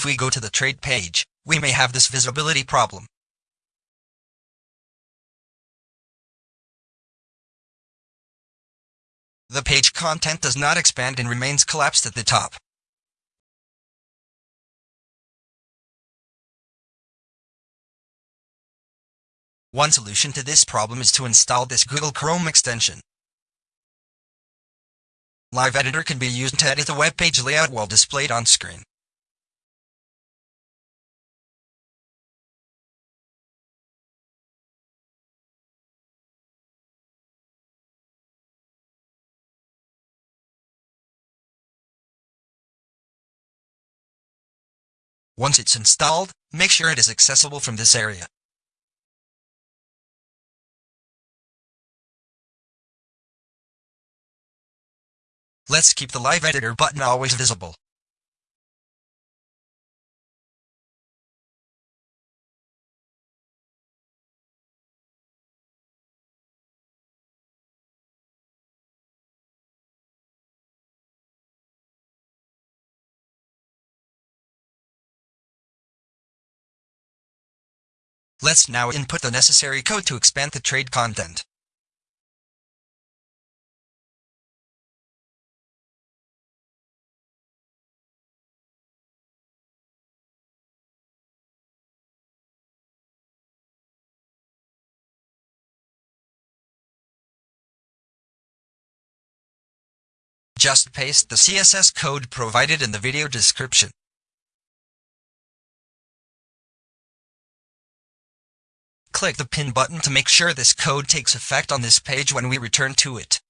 If we go to the trade page, we may have this visibility problem. The page content does not expand and remains collapsed at the top. One solution to this problem is to install this Google Chrome extension. Live Editor can be used to edit the web page layout while displayed on screen. Once it's installed, make sure it is accessible from this area. Let's keep the Live Editor button always visible. Let's now input the necessary code to expand the trade content. Just paste the CSS code provided in the video description. Click the pin button to make sure this code takes effect on this page when we return to it.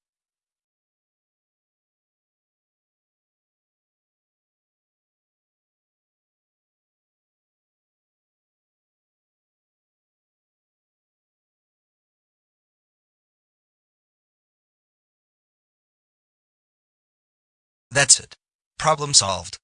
That's it. Problem solved.